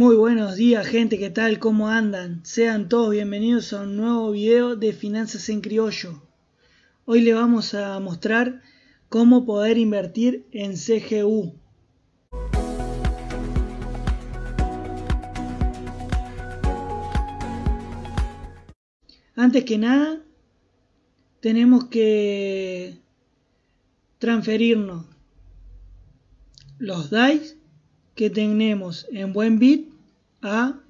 Muy buenos días gente, ¿qué tal? ¿Cómo andan? Sean todos bienvenidos a un nuevo video de Finanzas en Criollo. Hoy le vamos a mostrar cómo poder invertir en CGU. Antes que nada, tenemos que transferirnos los DAIs que tenemos en Buenbit a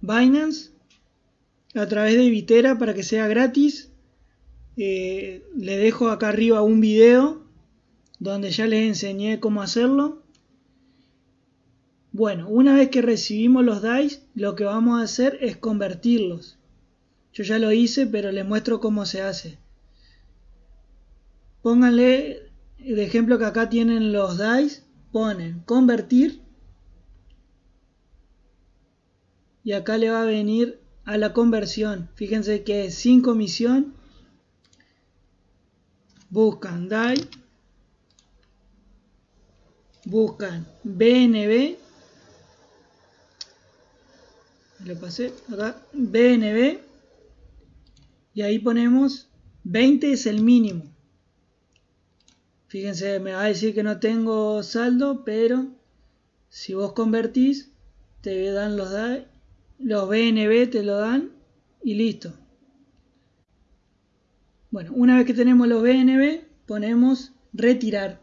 Binance a través de Vitera para que sea gratis. Eh, le dejo acá arriba un video donde ya les enseñé cómo hacerlo. Bueno, una vez que recibimos los DAIs, lo que vamos a hacer es convertirlos. Yo ya lo hice, pero les muestro cómo se hace. Pónganle de ejemplo que acá tienen los DAIs, ponen convertir y acá le va a venir a la conversión. Fíjense que es sin comisión. Buscan DAI. Buscan BNB. Le pasé acá BNB. Y ahí ponemos 20 es el mínimo. Fíjense, me va a decir que no tengo saldo, pero si vos convertís, te dan los DAI los BNB te lo dan y listo. Bueno, una vez que tenemos los BNB, ponemos retirar.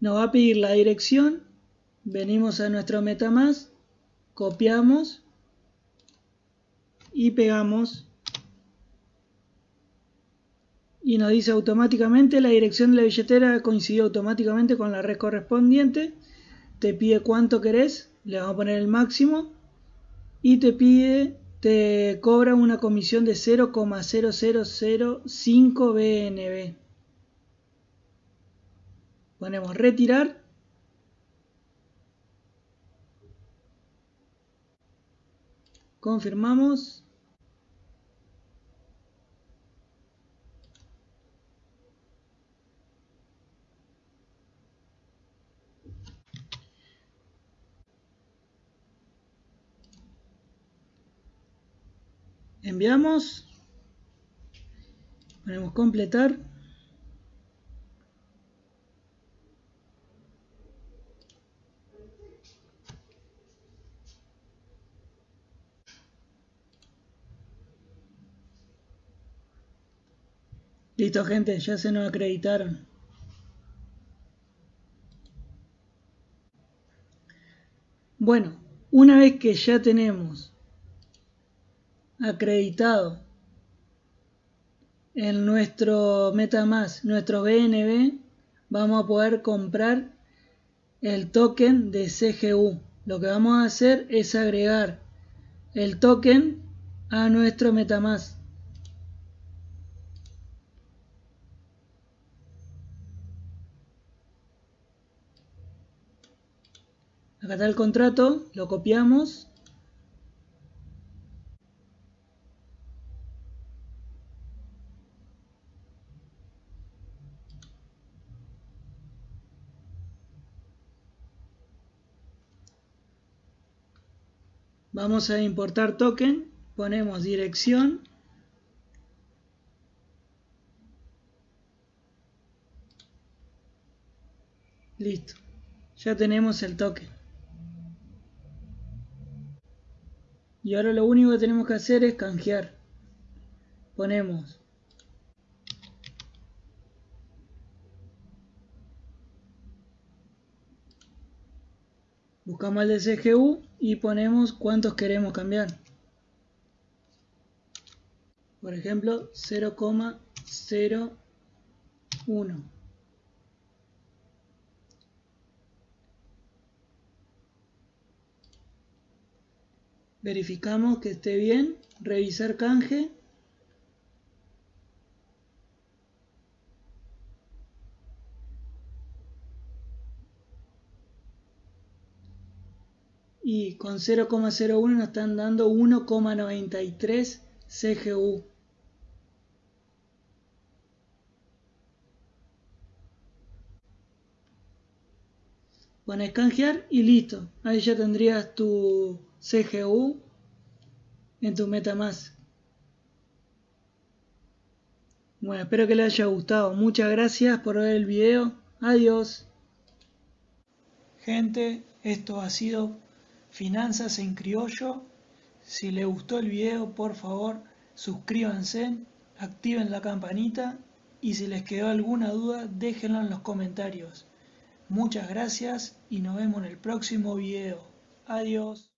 Nos va a pedir la dirección. Venimos a nuestro MetaMask, copiamos y pegamos. Y nos dice automáticamente la dirección de la billetera coincidió automáticamente con la red correspondiente te pide cuánto querés, le vamos a poner el máximo y te pide, te cobra una comisión de 0,0005 BNB. Ponemos retirar. Confirmamos. Enviamos ponemos completar Listo gente, ya se nos acreditaron. Bueno, una vez que ya tenemos acreditado en nuestro MetaMask, nuestro BNB, vamos a poder comprar el token de CGU. Lo que vamos a hacer es agregar el token a nuestro MetaMask. Acá está el contrato, lo copiamos Vamos a importar token, ponemos dirección. Listo, ya tenemos el token. Y ahora lo único que tenemos que hacer es canjear. Ponemos buscamos el de CGU y ponemos cuántos queremos cambiar. Por ejemplo, 0,01. Verificamos que esté bien, revisar canje y con 0,01 nos están dando 1,93 CGU. pones canjear y listo. Ahí ya tendrías tu CGU en tu MetaMask. Bueno, espero que les haya gustado. Muchas gracias por ver el video. Adiós. Gente, esto ha sido Finanzas en Criollo. Si les gustó el video, por favor, suscríbanse, activen la campanita y si les quedó alguna duda, déjenlo en los comentarios. Muchas gracias y nos vemos en el próximo video. Adiós.